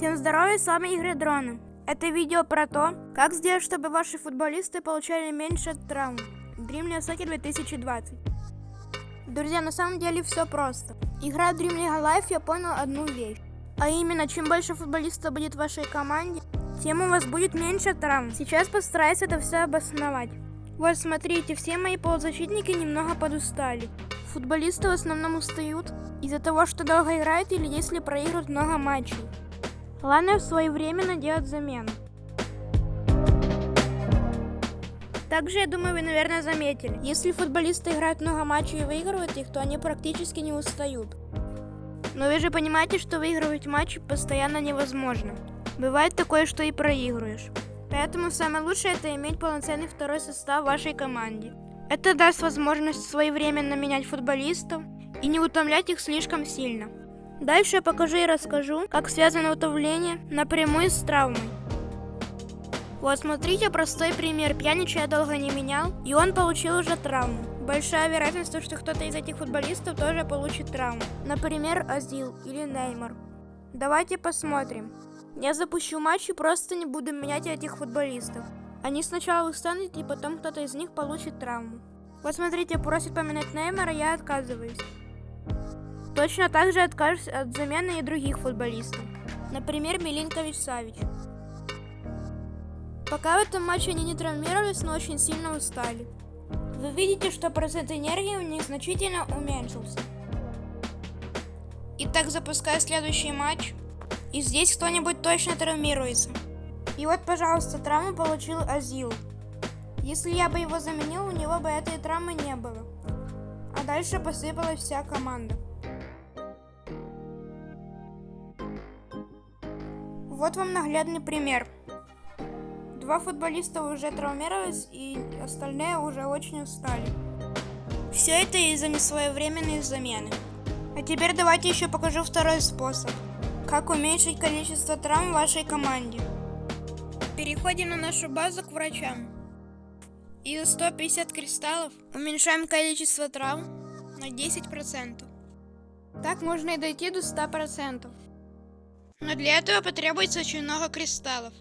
Всем здорова, с вами Игры Дрона. Это видео про то, как сделать, чтобы ваши футболисты получали меньше травм. Dream League Soccer 2020. Друзья, на самом деле все просто. Играя Dream League Life, я понял одну вещь. А именно, чем больше футболистов будет в вашей команде, тем у вас будет меньше травм. Сейчас постараюсь это все обосновать. Вот смотрите, все мои полузащитники немного подустали. Футболисты в основном устают из-за того, что долго играют или если проигрывают много матчей. Главное своевременно делать замену. Также, я думаю, вы, наверное, заметили, если футболисты играют много матчей и выигрывают их, то они практически не устают. Но вы же понимаете, что выигрывать матчи постоянно невозможно. Бывает такое, что и проигрываешь. Поэтому самое лучшее это иметь полноценный второй состав в вашей команде. Это даст возможность своевременно менять футболистов и не утомлять их слишком сильно. Дальше я покажу и расскажу, как связано утомление напрямую с травмой. Вот смотрите простой пример. Пьянича я долго не менял, и он получил уже травму. Большая вероятность, что кто-то из этих футболистов тоже получит травму. Например, Азил или Неймар. Давайте посмотрим. Я запущу матч и просто не буду менять этих футболистов. Они сначала устанут, и потом кто-то из них получит травму. Вот смотрите, просит поменять Неймара, я отказываюсь. Точно так же откажусь от замены и других футболистов. Например, Милинкович Савич. Пока в этом матче они не травмировались, но очень сильно устали. Вы видите, что процент энергии у них значительно уменьшился. Итак, запускаю следующий матч. И здесь кто-нибудь точно травмируется. И вот, пожалуйста, травму получил Азил. Если я бы его заменил, у него бы этой травмы не было. А дальше посыпалась вся команда. Вот вам наглядный пример. Два футболиста уже травмировались, и остальные уже очень устали. Все это из-за несвоевременной замены. А теперь давайте еще покажу второй способ. Как уменьшить количество травм в вашей команде. Переходим на нашу базу к врачам. И за 150 кристаллов уменьшаем количество травм на 10%. Так можно и дойти до 100%. Но для этого потребуется очень много кристаллов.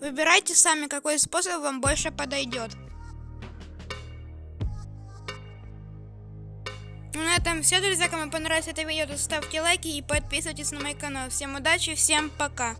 Выбирайте сами, какой способ вам больше подойдет. На этом все, друзья. Кому понравилось это видео, то ставьте лайки и подписывайтесь на мой канал. Всем удачи, всем пока.